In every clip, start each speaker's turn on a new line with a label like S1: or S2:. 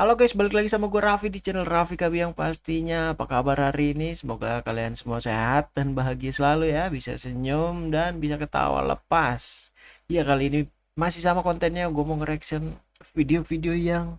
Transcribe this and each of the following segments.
S1: Halo guys, balik lagi sama gue Raffi di channel Raffi Kabi yang pastinya Apa kabar hari ini? Semoga kalian semua sehat dan bahagia selalu ya Bisa senyum dan bisa ketawa lepas. Ya kali ini masih sama kontennya Gue mau nge-reaction video-video yang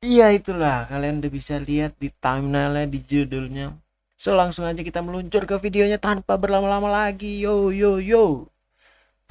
S1: Iya itulah, kalian udah bisa lihat di thumbnailnya, di judulnya. So langsung aja kita meluncur ke videonya tanpa berlama-lama lagi. Yo yo yo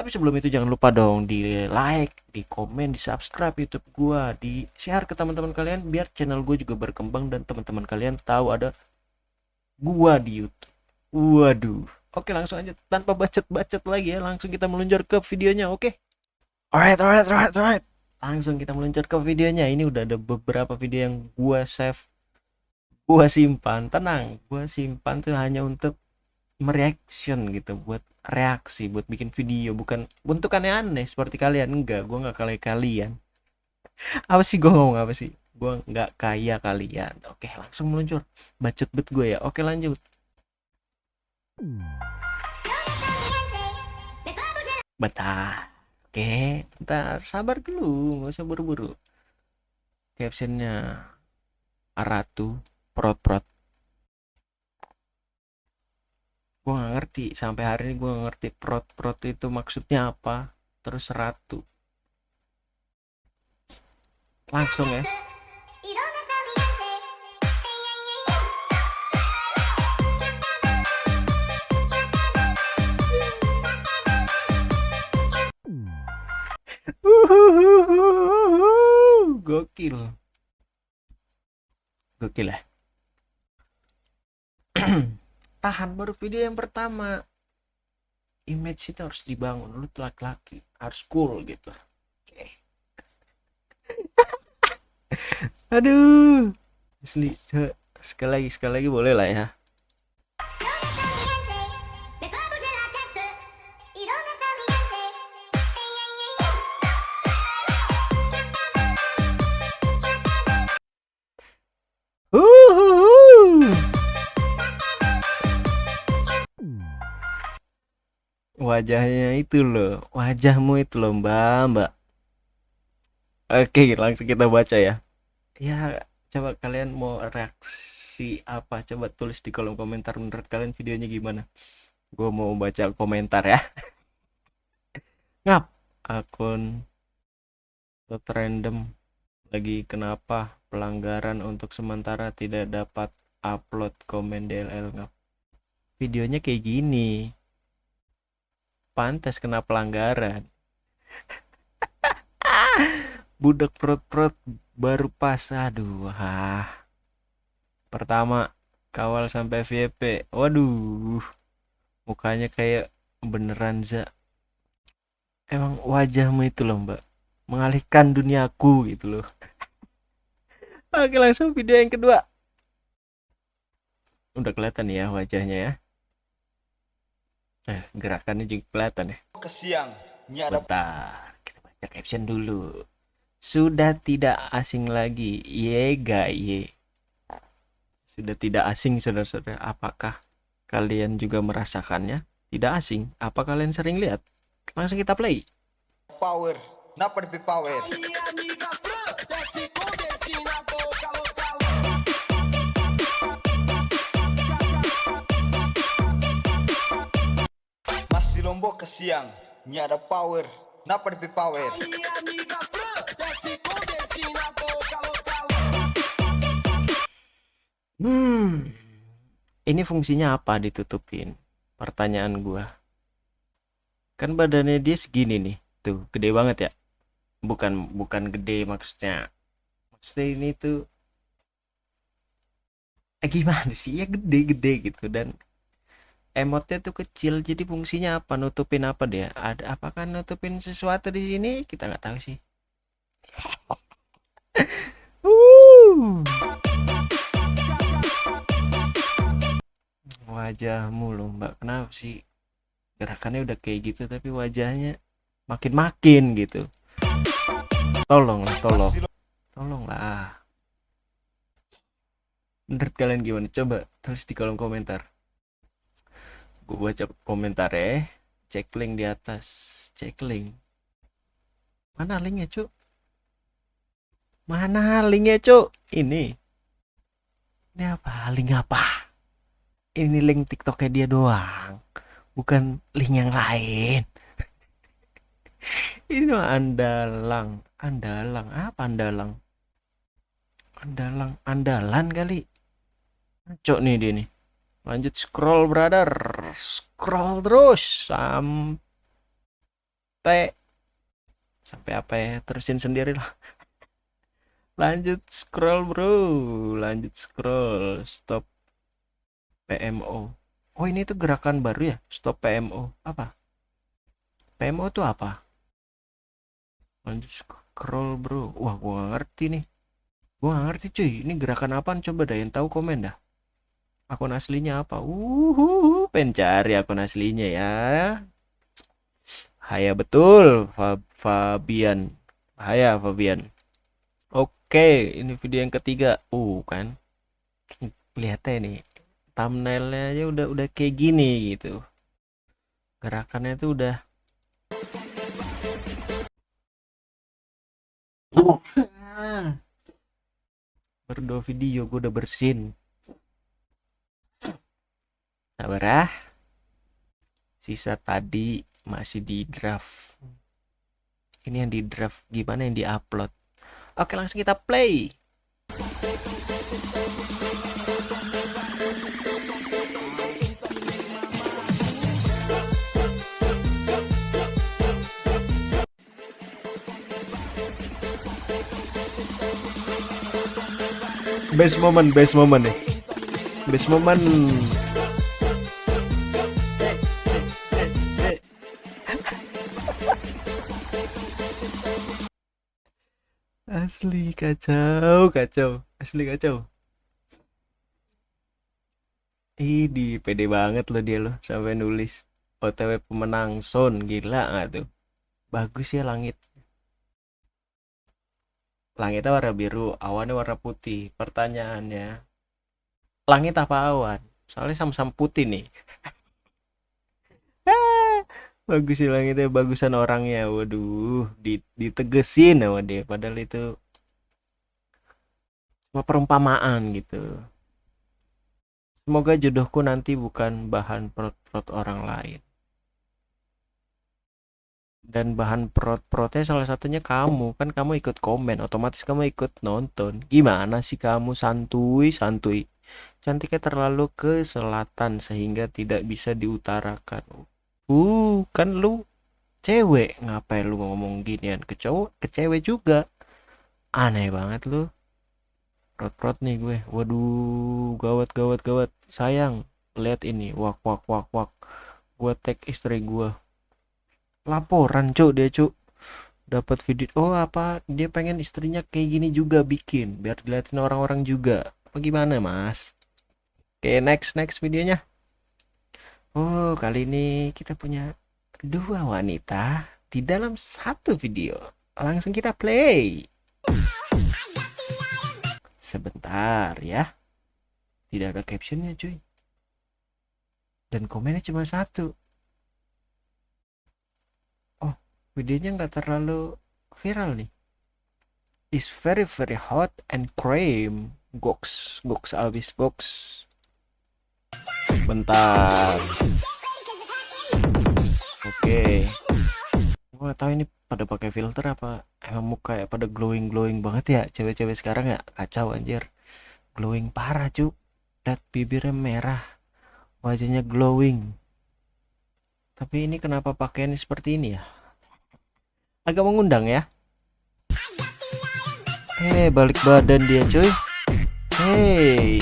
S1: tapi sebelum itu jangan lupa dong di like, di komen, di subscribe YouTube gua, di share ke teman-teman kalian biar channel gue juga berkembang dan teman-teman kalian tahu ada gua di YouTube. Waduh. Oke, langsung aja tanpa bacot-bacot lagi ya, langsung kita meluncur ke videonya, oke? Alright, alright, alright, alright. Langsung kita meluncur ke videonya. Ini udah ada beberapa video yang gua save gua simpan. Tenang, gua simpan tuh hanya untuk mereaction gitu buat reaksi buat bikin video bukan bentukannya aneh seperti kalian. Enggak gue nggak kayak kalian. Apa sih gue ngomong apa sih? Gue nggak kaya kalian. Oke langsung meluncur. Bacot bet gue ya. Oke lanjut. Betah oke bentar. Sabar dulu nggak usah buru-buru. Captionnya Aratu prot prot gue gak ngerti. Sampai hari ini gue ngerti prot prot itu maksudnya apa. Terus ratu. Langsung ya. Gokil. Gokil ya tahan baru video yang pertama. Image itu harus dibangun lu tuh laki-laki harus cool gitu. Oke. Okay. aduh. Asli sekali lagi sekali lagi boleh lah ya wajahnya itu loh wajahmu itu loh mbak mbak. Oke langsung kita baca ya. Ya coba kalian mau reaksi apa? Coba tulis di kolom komentar menurut kalian videonya gimana. Gue mau baca komentar ya. Ngap akun tot random lagi kenapa pelanggaran untuk sementara tidak dapat upload komen DLL ngap? Videonya kayak gini pantas kena pelanggaran. Budak perut-perut baru pas aduh ah. pertama kawal sampai VP waduh. Mukanya kayak beneran za. Emang wajahmu itu loh mbak. Mengalihkan duniaku gitu loh. Oke langsung video yang kedua. Udah kelihatan ya wajahnya ya Eh, gerakannya juga kelihatan ya.
S2: Ke siang.
S1: Sebentar, kita baca caption dulu. Sudah tidak asing lagi, ye ye. Sudah tidak asing saudara-saudara. Apakah kalian juga merasakannya? Tidak asing. Apa kalian sering lihat? Langsung kita play.
S2: Power, napa power. Lombok ke siang, ini ada power. Napa lebih power?
S1: Hmm, ini fungsinya apa ditutupin? Pertanyaan gua. Kan badannya dia segini nih, tuh gede banget ya. Bukan bukan gede maksudnya. Maksudnya ini tuh eh, gimana sih ya gede-gede gitu dan emotnya tuh kecil jadi fungsinya apa? Nutupin apa dia? Ada apakah nutupin sesuatu di sini? Kita nggak tahu sih. Uh. wajahmu loh mbak. Kenapa sih? Gerakannya udah kayak gitu tapi wajahnya makin makin gitu. Tolonglah tolong. Tolonglah. Menurut kalian gimana? Coba tulis di kolom komentar gue baca komentar ya cek link di atas cek link mana linknya cuk Mana linknya, Cuk? Ini. Ini apa? Link apa? Ini link TikToknya dia doang. Bukan link yang lain. ini andalang. Andalang. Apa andalang? Andalang. Andalan kali. Cok nih dia nih. Lanjut scroll, brother. Scroll terus sampai sampai apa ya? Terusin sendiri lah. Lanjut scroll bro. Lanjut scroll. Stop PMO oh ini tuh gerakan baru ya? Stop PMO apa? PMO tuh apa? Lanjut scroll bro. Wah gua ngerti nih. Gua ngerti cuy. Ini gerakan apa coba dah yang tahu komen dah akun aslinya apa uh pencari akun aslinya ya Haya betul Fabian Haya Fabian Oke, ini video yang ketiga. Uh, kan. Lihatnya nih. Thumbnailnya aja udah udah kayak gini gitu. Gerakannya tuh udah Baru dua video gue udah bersin. Sabar ah. Sisa tadi masih di draft. Ini yang di draft gimana yang di upload? Oke langsung kita play Best moment, best moment nih Best moment Asli kacau, kacau. Asli kacau. Ini pede banget loh dia loh sampai nulis OTW pemenang Son gila nggak tuh? Bagus ya langit. Langitnya warna biru, awannya warna putih. Pertanyaannya, langit apa awan? Soalnya sama-sama putih nih. Bagus langitnya bagusan orangnya. Waduh ditegesin sama dia. Padahal itu cuma perumpamaan gitu. Semoga jodohku nanti bukan bahan perut-perut orang lain. Dan bahan perut-perutnya salah satunya kamu. Kan kamu ikut komen otomatis kamu ikut nonton. Gimana sih kamu santuy? Santuy. Cantiknya terlalu ke selatan sehingga tidak bisa diutarakan Uh, kan lu cewek, ngapain lu ngomong ginian ke cowok, ke cewek juga. Aneh banget lu. Rot-rot nih gue. Waduh, gawat gawat gawat. Sayang, lihat ini. Wak wak wak wak. Gua tag istri gua. Laporan, Cuk, dia, Cuk. Dapat video. Oh, apa? Dia pengen istrinya kayak gini juga bikin biar dilihatin orang-orang juga. Apa gimana, Mas? Oke, next next videonya. Oh, kali ini kita punya dua wanita di dalam satu video. Langsung kita play. Sebentar ya. Tidak ada captionnya cuy. Dan komennya cuma satu. Oh, videonya nggak terlalu viral nih. Is very very hot and cream. Goks, goks abis goks bentar. Oke. Okay. gua tahu ini pada pakai filter apa emang muka ya pada glowing glowing banget ya cewek-cewek sekarang ya. Kacau anjir. Glowing parah cu lihat bibirnya merah. Wajahnya glowing. Tapi ini kenapa pakaian seperti ini ya? Agak mengundang ya. Eh balik badan dia cuy. Hey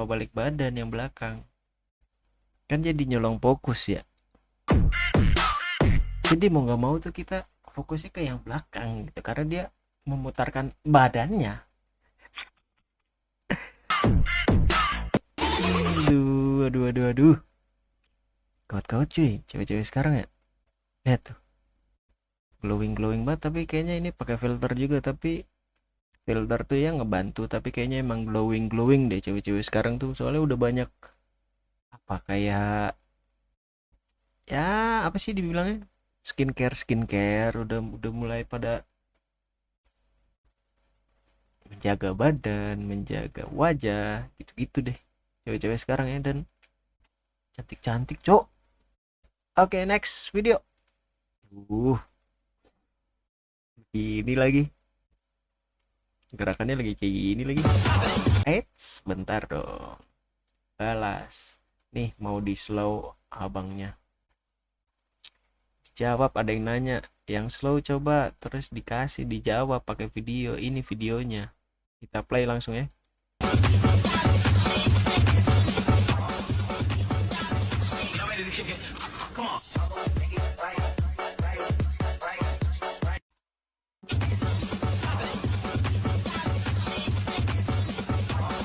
S1: kenapa balik badan yang belakang. Kan jadi nyolong fokus ya. Jadi mau nggak mau tuh kita fokusnya ke yang belakang gitu karena dia memutarkan badannya. Aduh aduh aduh aduh. Kawat-kawat cuy. Cewek-cewek sekarang ya. Lihat tuh. Glowing glowing banget tapi kayaknya ini pakai filter juga tapi filter tuh yang ngebantu tapi kayaknya emang glowing glowing deh cewek-cewek sekarang tuh. Soalnya udah banyak apa kayak ya apa sih dibilangnya? Skincare skincare udah udah mulai pada menjaga badan menjaga wajah gitu-gitu deh cewek-cewek sekarang ya. Dan cantik-cantik cok. Oke next video. Uh ini lagi gerakannya lagi kayak gini lagi. Eits, bentar dong. Balas. Nih mau di slow abangnya. Jawab ada yang nanya. Yang slow coba terus dikasih dijawab pakai video. Ini videonya. Kita play langsung ya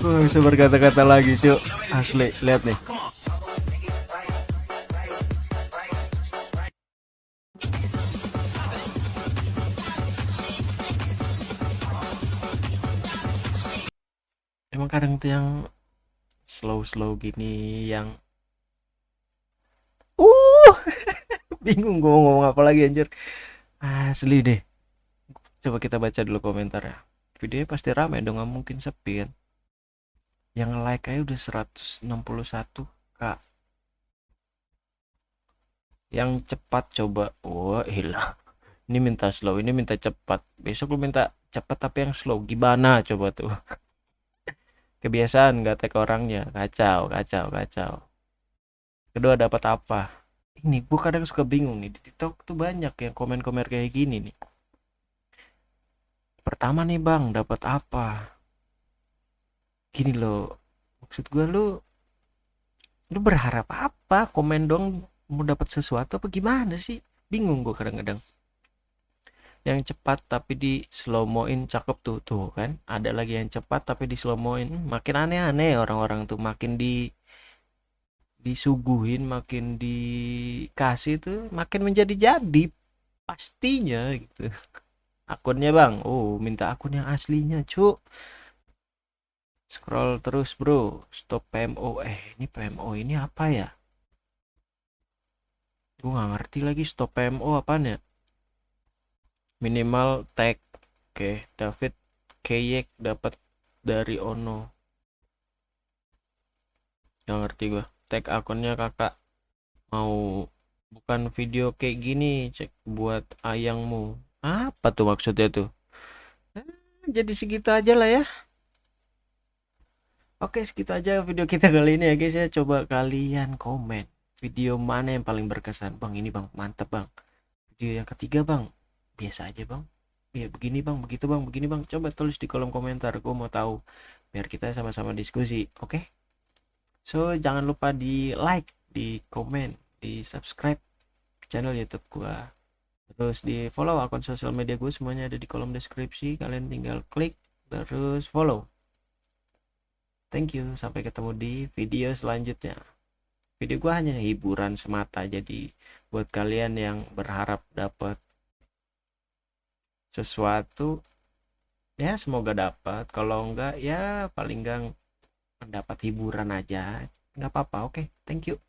S1: Gue bisa berkata-kata lagi cuk. Asli lihat nih. Emang kadang tuh yang slow-slow gini yang uh bingung gue ngomong apa lagi anjir. Asli deh. Coba kita baca dulu komentar ya videonya pasti rame dong nggak mungkin sepi kan yang like aja udah 161 kak. Yang cepat coba. Wah hilang ini minta slow ini minta cepat. Besok lu minta cepat tapi yang slow. Gimana coba tuh? Kebiasaan nggak tag orangnya. Kacau kacau kacau. Kedua dapat apa? Ini gue kadang suka bingung nih. Di tiktok tuh banyak yang komen-komen kayak gini nih. Pertama nih bang dapat apa gini loh maksud gue lu lu berharap apa komen dong mau dapat sesuatu apa gimana sih? Bingung gue kadang-kadang. Yang cepat tapi di slow moin cakep tuh tuh kan? Ada lagi yang cepat tapi di slow moin makin aneh-aneh orang-orang tuh makin di disuguhin makin dikasih tuh makin menjadi-jadi pastinya gitu. Akunnya bang? Oh minta akun yang aslinya cuk scroll terus bro. Stop PMO eh ini PMO ini apa ya? Gue nggak ngerti lagi stop PMO apa ya. Minimal tag. Oke David Keyek dapat dari Ono. Nggak ngerti gua. Tag akunnya kakak mau bukan video kayak gini cek buat ayangmu. Apa tuh maksudnya tuh? Eh, jadi segitu aja lah ya Oke segitu aja video kita kali ini ya guys ya. Coba kalian komen Video mana yang paling berkesan. Bang ini bang. Mantep bang. Video yang ketiga bang. Biasa aja bang. Ya begini bang. Begitu bang. Begini bang. Coba tulis di kolom komentar. Gue mau tahu. Biar kita sama-sama diskusi Oke? So jangan lupa di like Di komen Di subscribe Channel youtube gua. Terus di follow akun sosial media gue Semuanya ada di kolom deskripsi. Kalian tinggal klik Terus follow Thank you, sampai ketemu di video selanjutnya. Video gua hanya hiburan semata, jadi buat kalian yang berharap dapat sesuatu, ya semoga dapat. Kalau enggak, ya paling enggak mendapat hiburan aja. Nggak apa-apa, oke. Thank you.